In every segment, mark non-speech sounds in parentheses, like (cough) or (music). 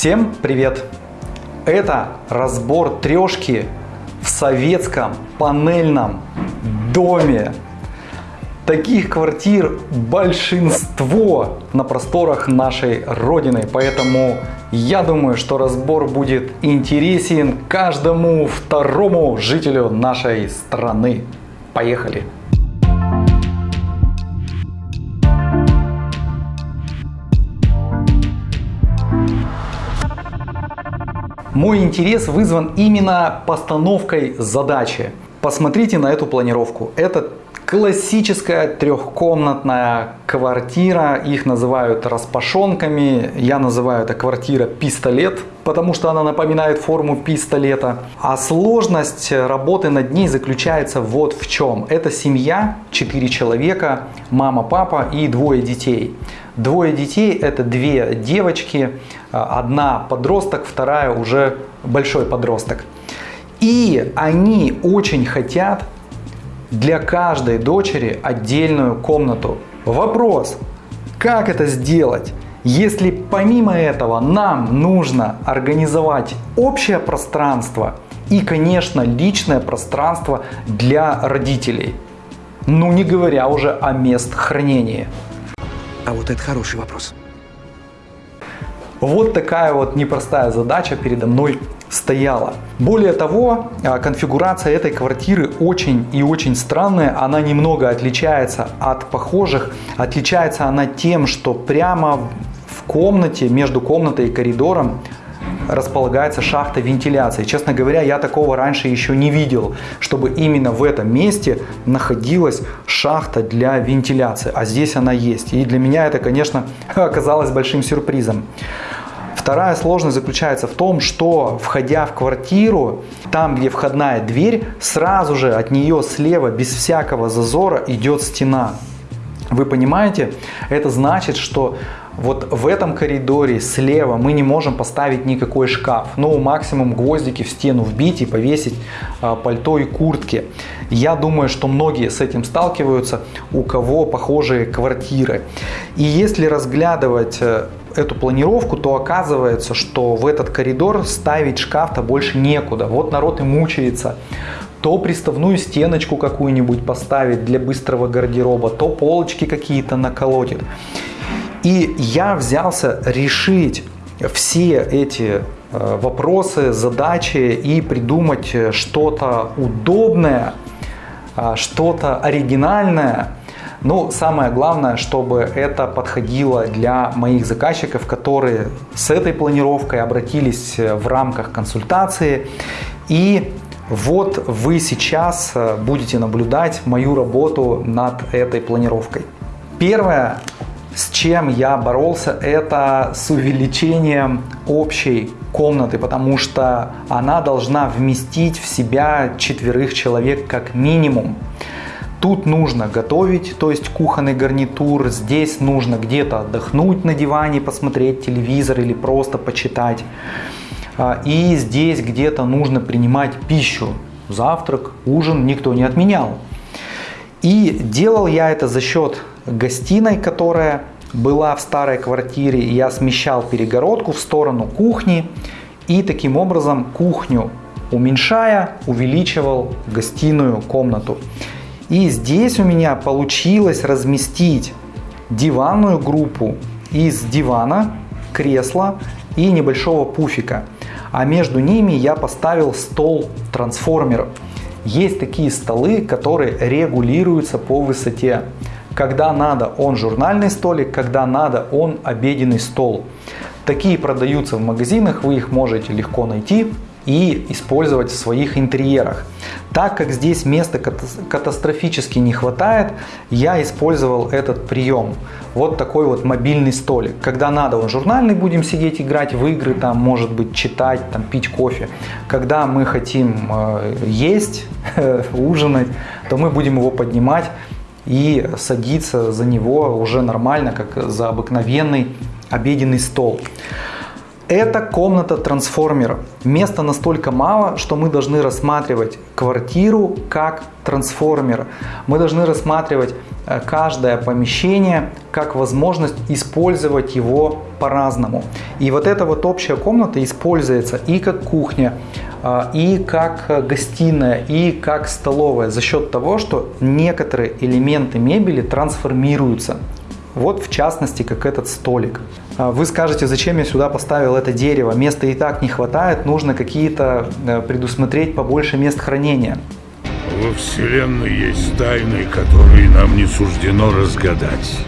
Всем привет! Это разбор трешки в советском панельном доме. Таких квартир большинство на просторах нашей Родины, поэтому я думаю, что разбор будет интересен каждому второму жителю нашей страны. Поехали! Мой интерес вызван именно постановкой задачи. Посмотрите на эту планировку. Это классическая трехкомнатная квартира. Их называют распашонками. Я называю это квартира пистолет, потому что она напоминает форму пистолета. А сложность работы над ней заключается вот в чем. Это семья, 4 человека, мама, папа и двое детей. Двое детей – это две девочки, одна подросток, вторая уже большой подросток. И они очень хотят для каждой дочери отдельную комнату. Вопрос, как это сделать? Если помимо этого нам нужно организовать общее пространство и, конечно, личное пространство для родителей. Ну не говоря уже о мест хранения. А вот это хороший вопрос. Вот такая вот непростая задача передо мной стояла. Более того, а, конфигурация этой квартиры очень и очень странная. Она немного отличается от похожих. Отличается она тем, что прямо в комнате, между комнатой и коридором располагается шахта вентиляции. Честно говоря, я такого раньше еще не видел, чтобы именно в этом месте находилась шахта для вентиляции. А здесь она есть. И для меня это, конечно, (laughs) оказалось большим сюрпризом. Вторая сложность заключается в том, что входя в квартиру, там где входная дверь, сразу же от нее слева без всякого зазора идет стена. Вы понимаете? Это значит, что вот в этом коридоре слева мы не можем поставить никакой шкаф. Ну, максимум гвоздики в стену вбить и повесить а, пальто и куртки. Я думаю, что многие с этим сталкиваются, у кого похожие квартиры. И если разглядывать э, эту планировку, то оказывается, что в этот коридор ставить шкаф-то больше некуда. Вот народ и мучается то приставную стеночку какую-нибудь поставить для быстрого гардероба, то полочки какие-то наколотит. И я взялся решить все эти э, вопросы, задачи и придумать что-то удобное, а, что-то оригинальное. Но самое главное, чтобы это подходило для моих заказчиков, которые с этой планировкой обратились в рамках консультации. И вот вы сейчас э, будете наблюдать мою работу над этой планировкой. Первое, с чем я боролся, это с увеличением общей комнаты, потому что она должна вместить в себя четверых человек как минимум. Тут нужно готовить, то есть кухонный гарнитур. Здесь нужно где-то отдохнуть на диване, посмотреть телевизор или просто почитать. А, и здесь где-то нужно принимать пищу. Завтрак, ужин никто не отменял. И делал я это за счет гостиной, которая была в старой квартире. Я смещал перегородку в сторону кухни и таким образом кухню уменьшая, увеличивал гостиную комнату. И здесь у меня получилось разместить диванную группу из дивана, кресла и небольшого пуфика. А между ними я поставил стол-трансформер. Есть такие столы, которые регулируются по высоте. Когда надо, он журнальный столик, когда надо, он обеденный стол. Такие продаются в магазинах, вы их можете легко найти и использовать в своих интерьерах. Так как здесь места катастрофически не хватает, я использовал этот прием. Вот такой вот мобильный столик. Когда надо, он журнальный, будем сидеть играть в игры, там, может быть, читать, там, пить кофе. Когда мы хотим э, есть, (laughs) ужинать, то мы будем его поднимать и садиться за него уже нормально, как за обыкновенный обеденный стол. Это комната трансформера. Места настолько мало, что мы должны рассматривать квартиру как трансформер. Мы должны рассматривать э, каждое помещение как возможность использовать его по-разному. И вот эта вот общая комната используется и как кухня, э, и как гостиная, и как столовая за счет того, что некоторые элементы мебели трансформируются. Вот в частности, как этот столик. А вы скажете, зачем я сюда поставил это дерево? Места и так не хватает, нужно какие-то э, предусмотреть побольше мест хранения. Во Вселенной есть тайны, которые нам не суждено разгадать.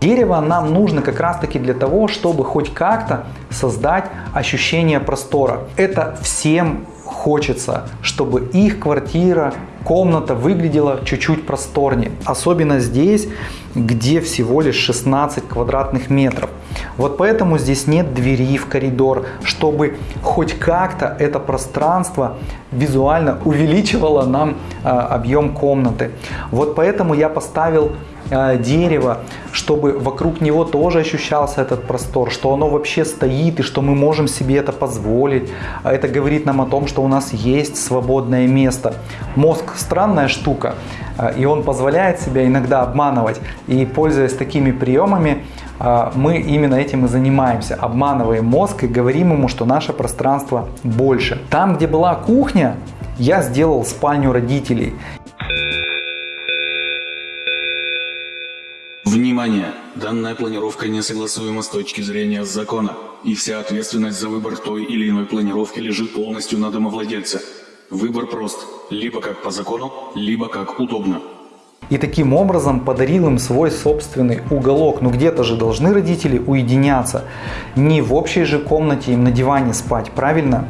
Дерево нам нужно как раз таки для того, чтобы хоть как-то создать ощущение простора. Это всем хочется, чтобы их квартира, комната выглядела чуть-чуть просторнее. Особенно здесь, где всего лишь 16 квадратных метров. Вот поэтому здесь нет двери в коридор, чтобы хоть как-то это пространство визуально (laughs) увеличивало нам э, объем комнаты. Вот поэтому я поставил э, дерево, чтобы вокруг него тоже ощущался этот простор, что оно вообще стоит и что мы можем себе это позволить. А это говорит нам о том, что у нас есть свободное место. Мозг странная штука, э, и он позволяет себя иногда обманывать. И пользуясь такими приемами, э, мы именно этим и занимаемся. Обманываем мозг и говорим ему, что наше пространство больше. Там, где была кухня, я сделал спальню родителей. Внимание! Данная планировка не согласуема с точки зрения закона, и вся ответственность за выбор той или иной планировки лежит полностью на домовладельце. Выбор прост. Либо как по закону, либо как удобно. И таким образом подарил им свой собственный уголок. Ну где-то же должны родители уединяться. Не в общей же комнате им на диване спать, правильно?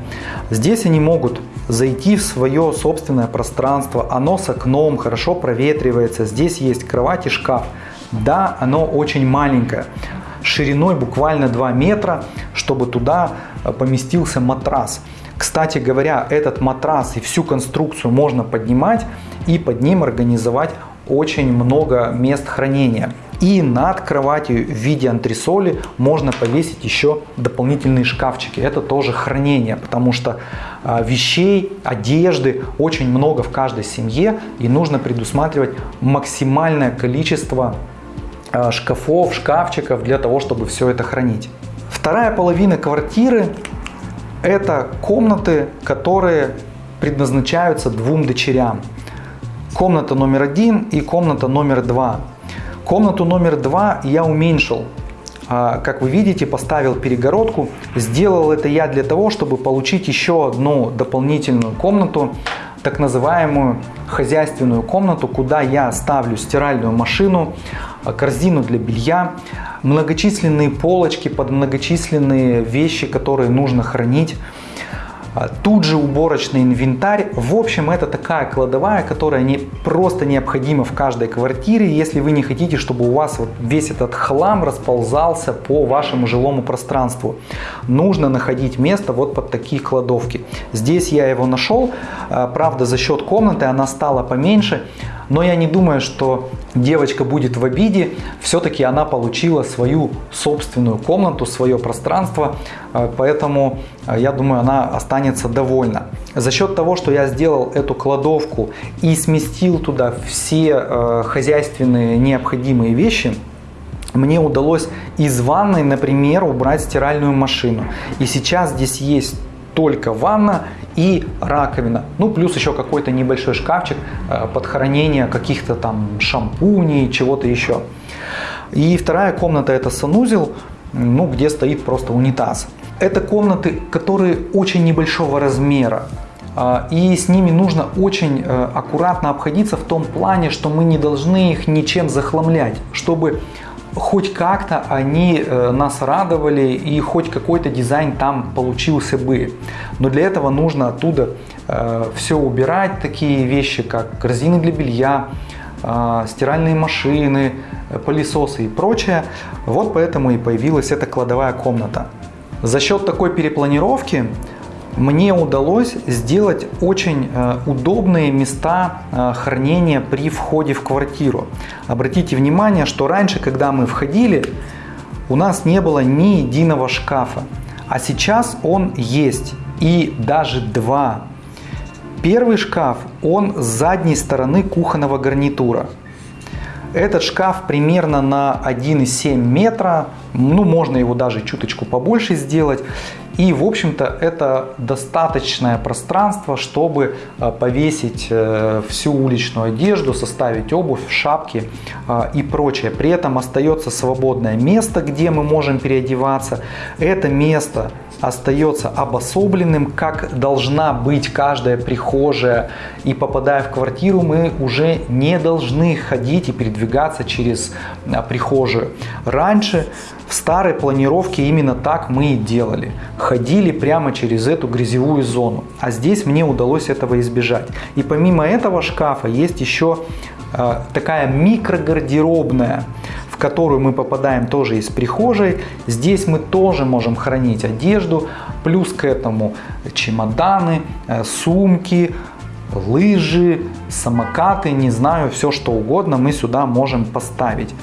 Здесь они могут зайти в свое собственное пространство. Оно с окном, хорошо проветривается. Здесь есть кровать и шкаф. Да, оно очень маленькое шириной буквально 2 метра, чтобы туда э, поместился матрас. Кстати говоря, этот матрас и всю конструкцию можно поднимать и под ним организовать очень много мест хранения. И над кроватью в виде антресоли можно повесить еще дополнительные шкафчики. Это тоже хранение, потому что а, вещей, одежды очень много в каждой семье и нужно предусматривать максимальное количество шкафов, шкафчиков для того, чтобы все это хранить. Вторая половина квартиры это комнаты, которые предназначаются двум дочерям. Комната номер один и комната номер два. Комнату номер два я уменьшил. А, как вы видите, поставил перегородку. Сделал это я для того, чтобы получить еще одну дополнительную комнату, так называемую хозяйственную комнату, куда я ставлю стиральную машину, корзину для белья, многочисленные полочки под многочисленные вещи, которые нужно хранить. А, тут же уборочный инвентарь. В общем, это такая кладовая, которая не, просто необходима в каждой квартире, если вы не хотите, чтобы у вас вот весь этот хлам расползался по вашему жилому пространству. Нужно находить место вот под такие кладовки. Здесь я его нашел, а, правда за счет комнаты она стала поменьше, но я не думаю, что девочка будет в обиде. Все-таки она получила свою собственную комнату, свое пространство. Э, поэтому э, я думаю, она останется довольна. За счет того, что я сделал эту кладовку и сместил туда все э, хозяйственные необходимые вещи, мне удалось из ванной, например, убрать стиральную машину. И сейчас здесь есть только ванна и раковина. Ну, плюс еще какой-то небольшой шкафчик э, под хранение каких-то там шампуней, чего-то еще. И вторая комната это санузел, ну, где стоит просто унитаз. Это комнаты, которые очень небольшого размера. А, и с ними нужно очень э, аккуратно обходиться в том плане, что мы не должны их ничем захламлять, чтобы хоть как-то они э, нас радовали и хоть какой-то дизайн там получился бы. Но для этого нужно оттуда э, все убирать, такие вещи как корзины для белья, э, стиральные машины, пылесосы и прочее. Вот поэтому и появилась эта кладовая комната. За счет такой перепланировки мне удалось сделать очень э, удобные места э, хранения при входе в квартиру. Обратите внимание, что раньше, когда мы входили, у нас не было ни единого шкафа. А сейчас он есть и даже два. Первый шкаф, он с задней стороны кухонного гарнитура. Этот шкаф примерно на 1,7 метра, ну можно его даже чуточку побольше сделать. И в общем-то это достаточное пространство, чтобы э, повесить э, всю уличную одежду, составить обувь, шапки э, и прочее. При этом остается свободное место, где мы можем переодеваться. Это место остается обособленным, как должна быть каждая прихожая. И попадая в квартиру, мы уже не должны ходить и передвигаться через а, прихожую. Раньше в старой планировке именно так мы и делали. Ходили прямо через эту грязевую зону. А здесь мне удалось этого избежать. И помимо этого шкафа есть еще э, такая микрогардеробная которую мы попадаем тоже из прихожей. Здесь мы тоже можем хранить одежду, плюс к этому чемоданы, э, сумки, лыжи, самокаты, не знаю, все что угодно мы сюда можем поставить.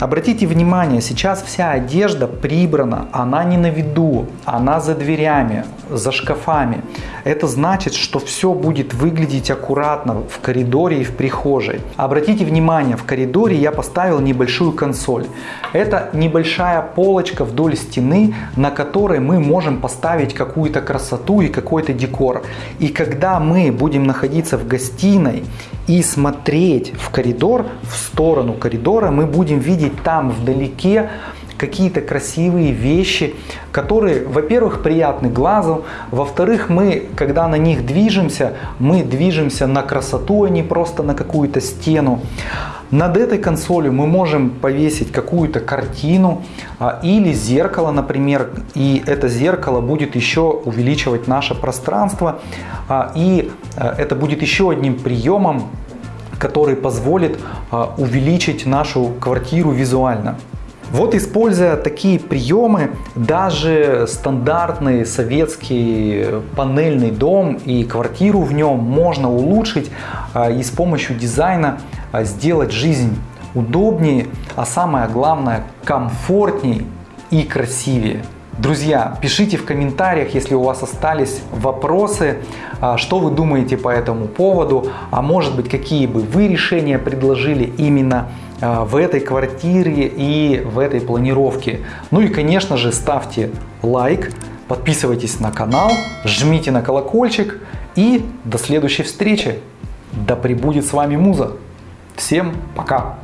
Обратите внимание, сейчас вся одежда прибрана, она не на виду, она за дверями, за шкафами. Это значит, что все будет выглядеть аккуратно в коридоре и в прихожей. Обратите внимание, в коридоре я поставил небольшую консоль. Это небольшая полочка вдоль стены, на которой мы можем поставить какую-то красоту и какой-то декор. И когда мы будем находиться в гостиной и смотреть в коридор, в сторону коридора, мы будем видеть там вдалеке какие-то красивые вещи, которые, во-первых, приятны глазу, во-вторых, мы, когда на них движемся, мы движемся на красоту, а не просто на какую-то стену. Над этой консолью мы можем повесить какую-то картину а, или зеркало, например, и это зеркало будет еще увеличивать наше пространство, а, и а, это будет еще одним приемом, который позволит а, увеличить нашу квартиру визуально. Вот используя такие приемы, даже стандартный советский панельный дом и квартиру в нем можно улучшить а, и с помощью дизайна а, сделать жизнь удобнее, а самое главное комфортнее и красивее. Друзья, пишите в комментариях, если у вас остались вопросы, а, что вы думаете по этому поводу, а может быть какие бы вы решения предложили именно а, в этой квартире и в этой планировке. Ну и конечно же ставьте лайк, подписывайтесь на канал, жмите на колокольчик и до следующей встречи. Да пребудет с вами Муза. Всем пока!